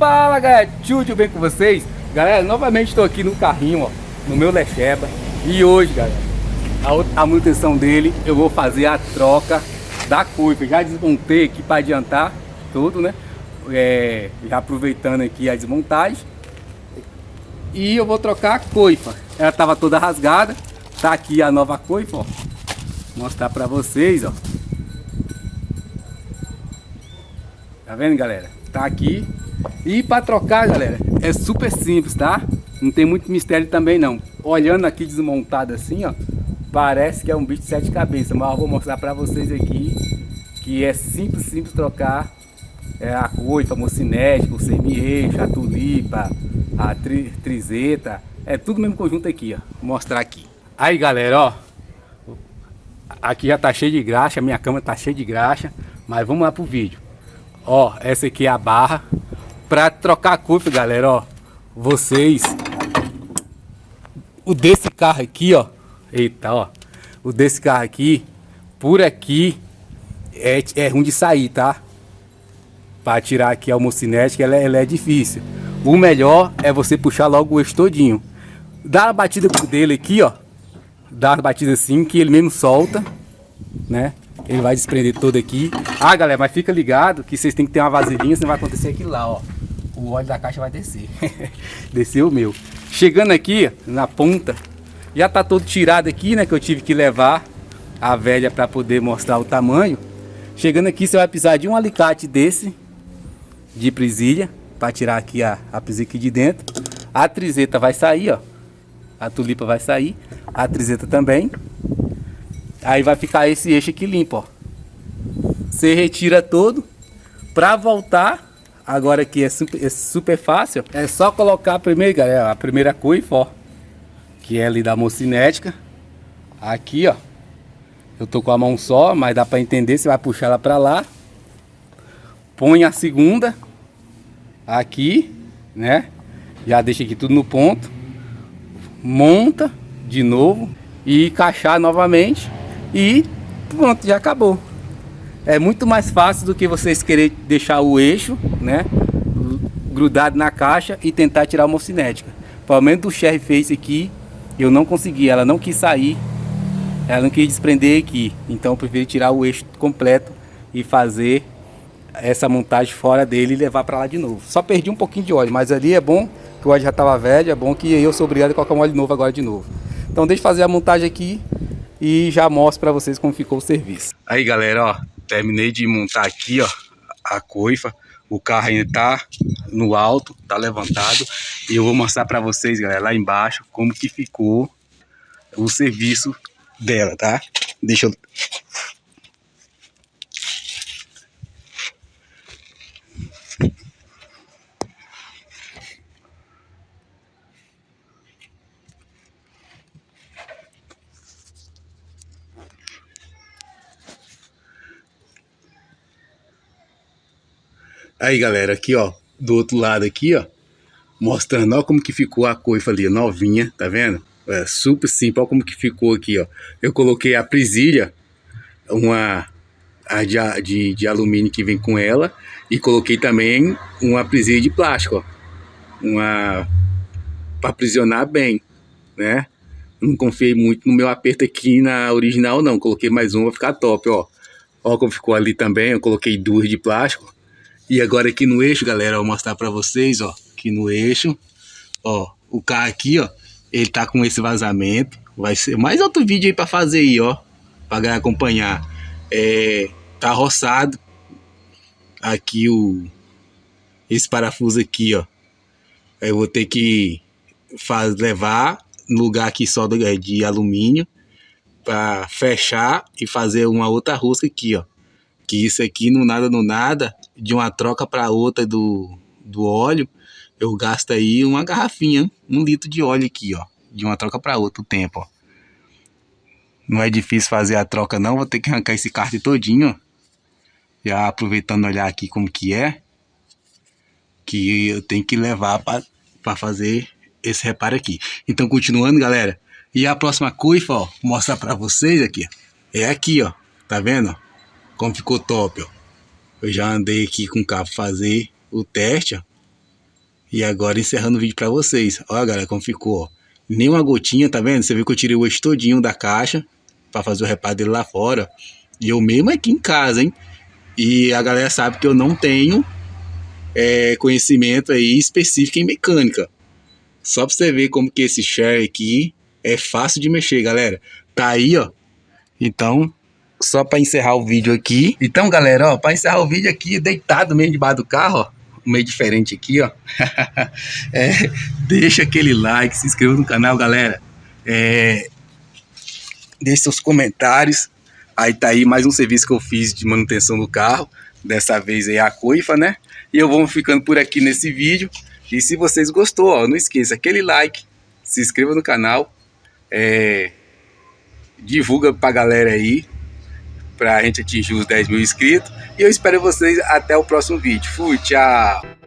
Fala galera, tudo bem com vocês? Galera, novamente estou aqui no carrinho, ó, no meu Lecheba. E hoje, galera, a, a manutenção dele, eu vou fazer a troca da coifa Já desmontei aqui para adiantar tudo, né? É, já aproveitando aqui a desmontagem E eu vou trocar a coifa Ela estava toda rasgada. Tá aqui a nova coifa, ó. Vou mostrar para vocês, ó. Tá vendo, galera? Tá aqui e para trocar, galera, é super simples, tá? Não tem muito mistério também não. Olhando aqui desmontado assim, ó, parece que é um bicho de sete cabeças, mas eu vou mostrar para vocês aqui que é simples, simples trocar é, a coifa, mocinética, o semi-eixo, a tulipa, a tri, trizeta, é tudo mesmo conjunto aqui, ó. Vou mostrar aqui. Aí, galera, ó, aqui já tá cheio de graxa, minha cama tá cheia de graxa, mas vamos lá pro vídeo. Ó, essa aqui é a barra, Pra trocar a curva, galera, ó. Vocês... O desse carro aqui, ó. Eita, ó. O desse carro aqui, por aqui, é, é ruim de sair, tá? Pra tirar aqui a homocinética, ela, ela é difícil. O melhor é você puxar logo o eixo todinho. Dá a batida dele aqui, ó. Dá uma batida assim, que ele mesmo solta, né? Ele vai desprender todo aqui. Ah, galera, mas fica ligado que vocês têm que ter uma vasilhinha, senão vai acontecer aquilo lá, ó o óleo da caixa vai descer. Desceu o meu. Chegando aqui na ponta, já tá todo tirado aqui, né? Que eu tive que levar a velha para poder mostrar o tamanho. Chegando aqui, você vai precisar de um alicate desse, de presilha, para tirar aqui a, a presilha aqui de dentro. A trizeta vai sair, ó. A tulipa vai sair. A trizeta também. Aí vai ficar esse eixo aqui limpo, ó. Você retira todo. Para voltar, Agora aqui é super, é super fácil. É só colocar primeiro, galera, a primeira coifa, ó. Que é ali da mocinética. Aqui, ó. Eu tô com a mão só, mas dá para entender. Você vai puxar ela para lá. Põe a segunda. Aqui, né? Já deixa aqui tudo no ponto. Monta de novo. E encaixar novamente. E pronto, já acabou é muito mais fácil do que vocês querer deixar o eixo, né, grudado na caixa e tentar tirar a homocinética. Pelo menos do Sherry Face aqui, eu não consegui, ela não quis sair, ela não quis desprender aqui. Então eu preferi tirar o eixo completo e fazer essa montagem fora dele e levar para lá de novo. Só perdi um pouquinho de óleo, mas ali é bom que o óleo já estava velho, é bom que eu sou obrigado a colocar um óleo novo agora de novo. Então deixa eu fazer a montagem aqui e já mostro para vocês como ficou o serviço. Aí galera, ó, terminei de montar aqui, ó, a coifa. O carro ainda tá no alto, tá levantado. E eu vou mostrar para vocês, galera, lá embaixo, como que ficou o serviço dela, tá? Deixa eu Aí, galera, aqui, ó, do outro lado aqui, ó, mostrando, ó, como que ficou a coifa ali, novinha, tá vendo? É super simples, ó como que ficou aqui, ó. Eu coloquei a presilha, uma a de, de, de alumínio que vem com ela, e coloquei também uma presilha de plástico, ó. Uma, para aprisionar bem, né? Não confiei muito no meu aperto aqui na original, não. Coloquei mais uma, vai ficar top, ó. Ó como ficou ali também, eu coloquei duas de plástico e agora aqui no eixo, galera, eu vou mostrar pra vocês, ó, aqui no eixo, ó, o carro aqui, ó, ele tá com esse vazamento, vai ser mais outro vídeo aí pra fazer aí, ó, pra acompanhar. É, tá roçado, aqui o, esse parafuso aqui, ó, eu vou ter que faz, levar no lugar aqui só de, é, de alumínio, para fechar e fazer uma outra rosca aqui, ó. Que isso aqui, no nada, no nada, de uma troca para outra do, do óleo, eu gasto aí uma garrafinha, um litro de óleo aqui, ó. De uma troca para outra o tempo, ó. Não é difícil fazer a troca não, vou ter que arrancar esse carte todinho, ó. Já aproveitando olhar aqui como que é. Que eu tenho que levar para fazer esse reparo aqui. Então, continuando, galera. E a próxima coifa, ó, mostrar para vocês aqui, É aqui, ó. Tá vendo? Como ficou top, ó. Eu já andei aqui com o carro fazer o teste, ó. E agora encerrando o vídeo para vocês. Olha, galera, como ficou, ó. Nem uma gotinha, tá vendo? Você viu que eu tirei o eixo todinho da caixa para fazer o reparo dele lá fora. E eu mesmo aqui em casa, hein? E a galera sabe que eu não tenho é, conhecimento aí específico em mecânica. Só pra você ver como que esse share aqui é fácil de mexer, galera. Tá aí, ó. Então, só para encerrar o vídeo aqui. Então, galera, ó, para encerrar o vídeo aqui, deitado mesmo debaixo do carro, ó, meio diferente aqui, ó. é, deixa aquele like, se inscreva no canal, galera. É, deixe seus comentários. Aí tá aí mais um serviço que eu fiz de manutenção do carro. Dessa vez aí a coifa, né? E eu vou ficando por aqui nesse vídeo. E se vocês gostou, ó, não esqueça aquele like, se inscreva no canal, é, divulga pra galera aí, pra gente atingir os 10 mil inscritos. E eu espero vocês até o próximo vídeo. Fui, tchau!